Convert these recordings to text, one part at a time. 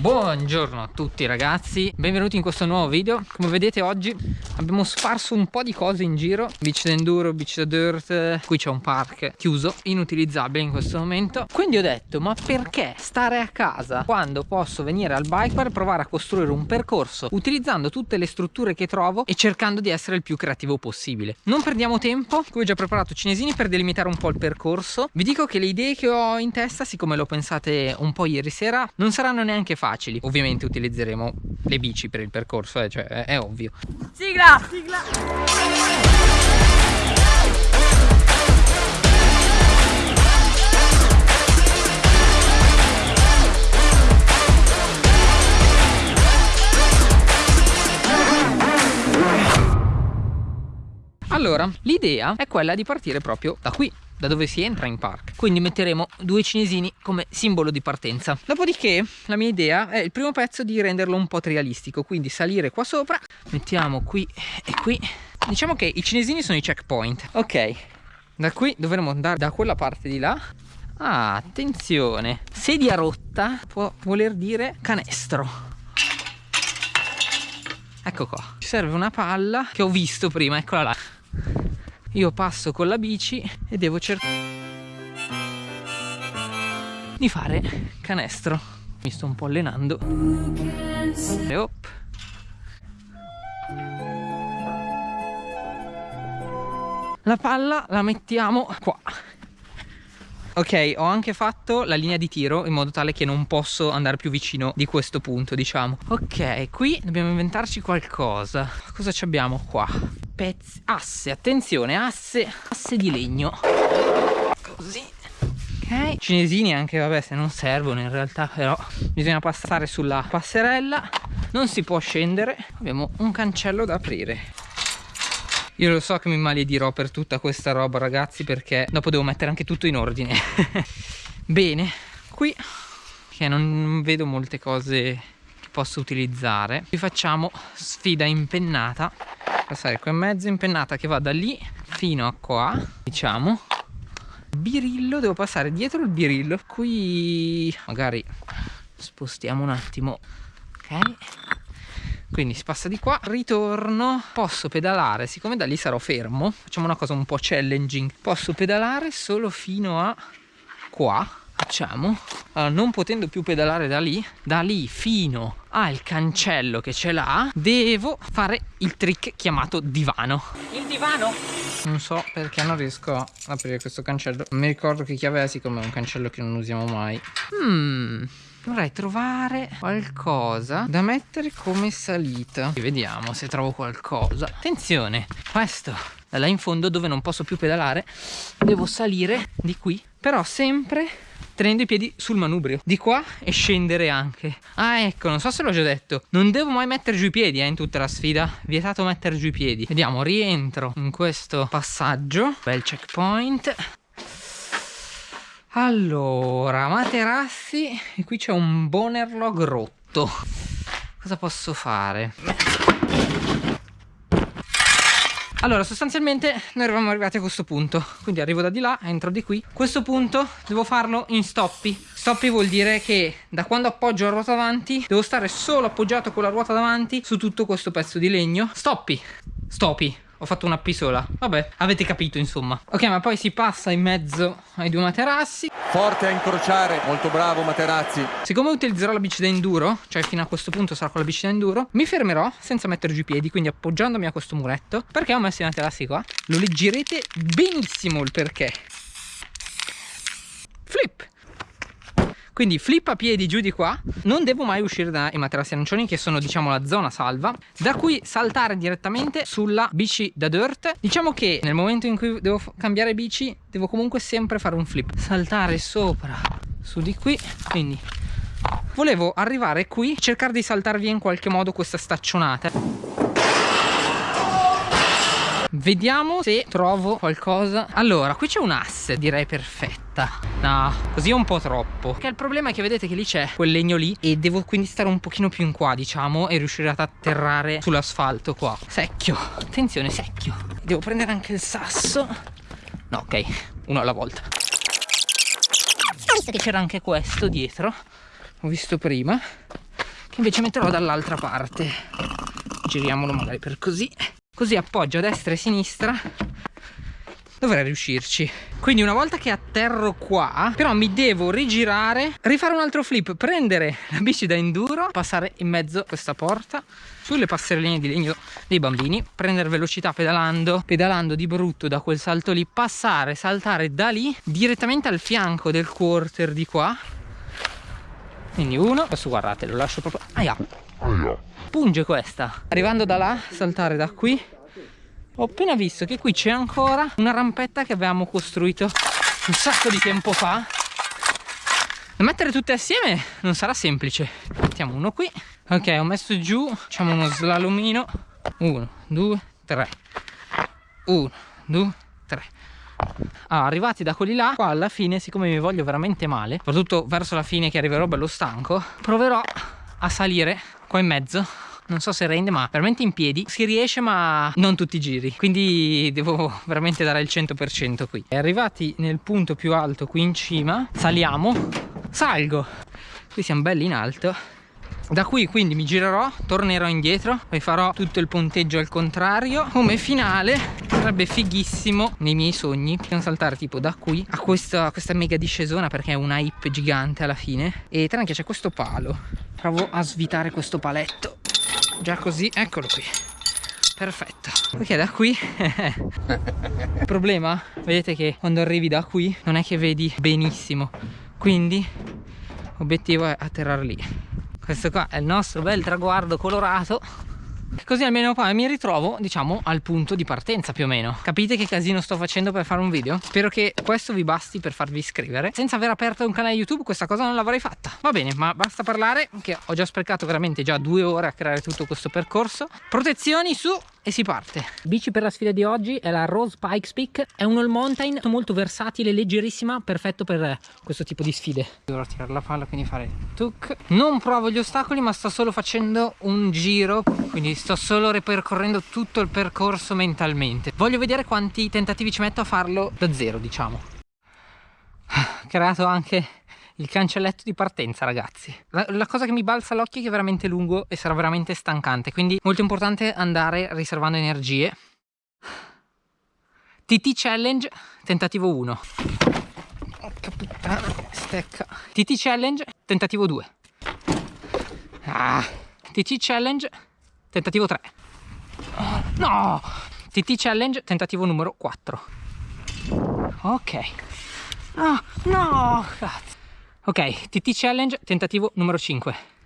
Buongiorno a tutti ragazzi, benvenuti in questo nuovo video. Come vedete oggi abbiamo sparso un po' di cose in giro. Beach d'enduro, beach da dirt. Qui c'è un park chiuso, inutilizzabile in questo momento. Quindi ho detto ma perché stare a casa? Quando posso venire al bike per provare a costruire un percorso Utilizzando tutte le strutture che trovo e cercando di essere il più creativo possibile. Non perdiamo tempo, qui ho già preparato cinesini per delimitare un po' il percorso. Vi dico che le idee che ho in testa, siccome le ho pensate un po' ieri sera Non saranno neanche facili Ovviamente utilizzeremo le bici per il percorso, eh, cioè è, è ovvio. Sigla! Sigla! Allora, l'idea è quella di partire proprio da qui da dove si entra in park? Quindi metteremo due cinesini come simbolo di partenza. Dopodiché la mia idea è il primo pezzo di renderlo un po' trialistico quindi salire qua sopra. Mettiamo qui e qui. Diciamo che i cinesini sono i checkpoint. Ok. Da qui dovremo andare da quella parte di là. Ah attenzione. Sedia rotta può voler dire canestro. Ecco qua. Ci serve una palla che ho visto prima eccola là io passo con la bici e devo cercare di fare canestro mi sto un po' allenando e op. la palla la mettiamo qua Ok, ho anche fatto la linea di tiro in modo tale che non posso andare più vicino di questo punto, diciamo. Ok, qui dobbiamo inventarci qualcosa. Cosa abbiamo qua? Pezzi, asse, attenzione, asse, asse di legno. Così. Ok, cinesini anche, vabbè, se non servono in realtà, però bisogna passare sulla passerella. Non si può scendere. Abbiamo un cancello da aprire. Io lo so che mi maledirò per tutta questa roba ragazzi perché dopo devo mettere anche tutto in ordine. Bene, qui che non vedo molte cose che posso utilizzare. Vi facciamo sfida impennata. Passare qua in mezzo impennata che va da lì fino a qua, diciamo. Birillo, devo passare dietro il birillo. Qui magari spostiamo un attimo. Ok quindi si passa di qua ritorno posso pedalare siccome da lì sarò fermo facciamo una cosa un po' challenging posso pedalare solo fino a qua facciamo. Allora, non potendo più pedalare da lì da lì fino al cancello che ce l'ha devo fare il trick chiamato divano. Il divano? non so perché non riesco a aprire questo cancello. Mi ricordo che chiave è siccome è un cancello che non usiamo mai. Hmm dovrei trovare qualcosa da mettere come salita. Vediamo se trovo qualcosa. Attenzione questo là in fondo dove non posso più pedalare. Devo salire di qui. Però sempre tenendo i piedi sul manubrio. Di qua e scendere anche. Ah ecco non so se l'ho già detto. Non devo mai mettere giù i piedi eh, in tutta la sfida. Vietato mettere giù i piedi. Vediamo rientro in questo passaggio. Bel checkpoint. Allora, materassi e qui c'è un bonerlog rotto. Cosa posso fare? Allora, sostanzialmente noi eravamo arrivati a questo punto, quindi arrivo da di là, entro di qui. Questo punto devo farlo in stoppi. Stoppi vuol dire che da quando appoggio la ruota davanti devo stare solo appoggiato con la ruota davanti su tutto questo pezzo di legno. Stoppi, stoppi ho fatto una P sola vabbè avete capito insomma. Ok ma poi si passa in mezzo ai due materassi. Forte a incrociare. Molto bravo Materazzi. Siccome utilizzerò la bici da enduro cioè fino a questo punto sarà con la bici da enduro mi fermerò senza mettere giù i piedi quindi appoggiandomi a questo muretto perché ho messo i materassi qua. Lo leggerete benissimo il perché. Flip quindi flip a piedi giù di qua. Non devo mai uscire dai materassi arancioni che sono diciamo la zona salva da qui saltare direttamente sulla bici da dirt. Diciamo che nel momento in cui devo cambiare bici devo comunque sempre fare un flip. Saltare sopra su di qui. Quindi volevo arrivare qui cercare di saltare via in qualche modo questa staccionata Vediamo se trovo qualcosa. Allora, qui c'è un asse, direi perfetta. No, così è un po' troppo. Che il problema è che vedete che lì c'è quel legno lì E devo quindi stare un pochino più in qua, diciamo E riuscire ad atterrare sull'asfalto qua. Secchio, attenzione, secchio. Devo prendere anche il sasso. No, ok, uno alla volta. Visto che c'era anche questo dietro. Ho visto prima. Invece metterò dall'altra parte. Giriamolo magari per così così appoggio a destra e a sinistra dovrei riuscirci. Quindi una volta che atterro qua però mi devo rigirare rifare un altro flip prendere la bici da enduro passare in mezzo a questa porta sulle passerelline di legno dei bambini prendere velocità pedalando pedalando di brutto da quel salto lì passare saltare da lì direttamente al fianco del quarter di qua. Quindi uno adesso guardate lo lascio proprio aia punge questa. Arrivando da là saltare da qui ho appena visto che qui c'è ancora una rampetta che avevamo costruito un sacco di tempo fa. Da mettere tutte assieme non sarà semplice. Mettiamo uno qui. Ok ho messo giù facciamo uno slalomino. Uno due tre. Uno due tre. Ah, arrivati da quelli là qua alla fine siccome mi voglio veramente male soprattutto verso la fine che arriverò bello stanco proverò a salire qua in mezzo. Non so se rende ma veramente in piedi. Si riesce ma non tutti i giri. Quindi devo veramente dare il 100% qui. Arrivati nel punto più alto qui in cima. Saliamo. Salgo. Qui siamo belli in alto da qui quindi mi girerò tornerò indietro poi farò tutto il ponteggio al contrario. Come finale sarebbe fighissimo nei miei sogni non saltare tipo da qui a questa, questa mega discesona perché è una hype gigante alla fine. E tra l'altro c'è questo palo provo a svitare questo paletto. Già così eccolo qui. Perfetto. Ok da qui. Il problema? Vedete che quando arrivi da qui non è che vedi benissimo. Quindi l'obiettivo è atterrare lì questo qua è il nostro bel traguardo colorato Così almeno poi mi ritrovo, diciamo, al punto di partenza più o meno. Capite che casino sto facendo per fare un video? Spero che questo vi basti per farvi iscrivere. Senza aver aperto un canale YouTube questa cosa non l'avrei fatta. Va bene, ma basta parlare che ho già sprecato veramente già due ore a creare tutto questo percorso. Protezioni su e si parte. Bici per la sfida di oggi è la Rose Pikes Peak. È un all mountain molto versatile, leggerissima, perfetto per questo tipo di sfide. Dovrò tirare la palla, quindi fare tuk. Non provo gli ostacoli, ma sto solo facendo un giro, quindi sto solo ripercorrendo tutto il percorso mentalmente. Voglio vedere quanti tentativi ci metto a farlo da zero, diciamo. Ho creato anche il cancelletto di partenza ragazzi. La, la cosa che mi balza all'occhio è che è veramente lungo e sarà veramente stancante quindi molto importante andare riservando energie. TT Challenge tentativo 1 Porca puttana, stecca. TT Challenge tentativo 2 ah. TT Challenge tentativo 3 no! TT Challenge tentativo numero 4 ok. Oh, no! Cazzo Ok, TT Challenge, tentativo numero 5.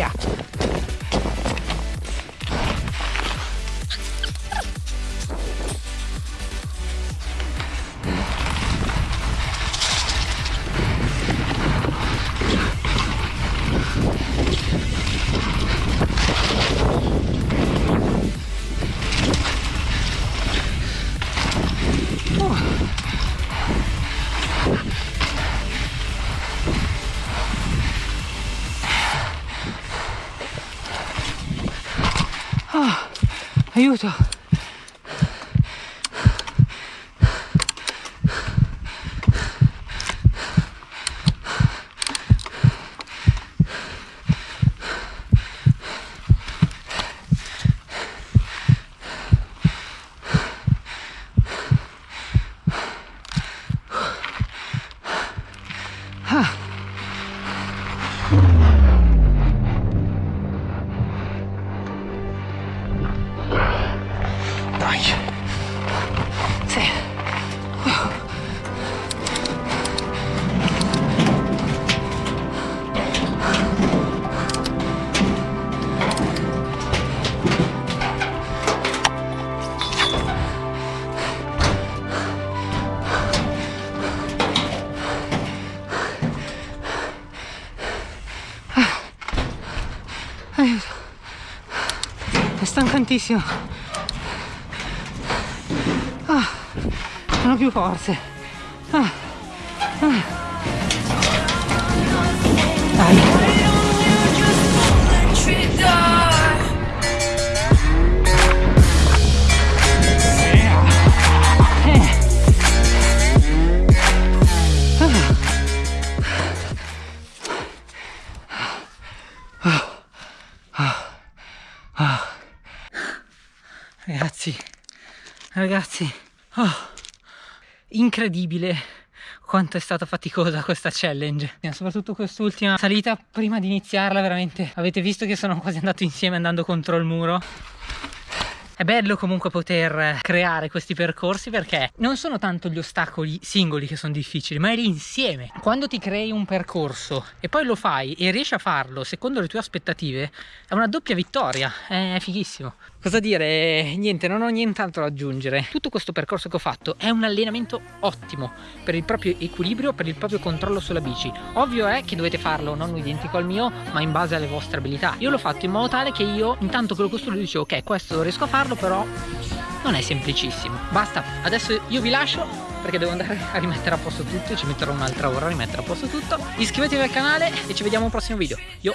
Yeah. Aiuto! Dai. È stancantissimo. Ah, non ho più forze. Ah, ah. Ragazzi, ragazzi, oh, incredibile quanto è stata faticosa questa challenge. Soprattutto quest'ultima salita. Prima di iniziarla veramente avete visto che sono quasi andato insieme andando contro il muro è bello comunque poter creare questi percorsi perché non sono tanto gli ostacoli singoli che sono difficili, ma è l'insieme. Quando ti crei un percorso e poi lo fai e riesci a farlo secondo le tue aspettative, è una doppia vittoria, è fighissimo. Cosa dire? Niente, non ho nient'altro da aggiungere. Tutto questo percorso che ho fatto è un allenamento ottimo per il proprio equilibrio, per il proprio controllo sulla bici. Ovvio è che dovete farlo non identico al mio, ma in base alle vostre abilità. Io l'ho fatto in modo tale che io, intanto che lo costruisco, dicevo ok, questo lo riesco a farlo, però non è semplicissimo. Basta, adesso io vi lascio perché devo andare a rimettere a posto tutto, ci metterò un'altra ora a rimettere a posto tutto. Iscrivetevi al canale e ci vediamo al prossimo video. Yo!